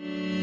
Mm-hmm.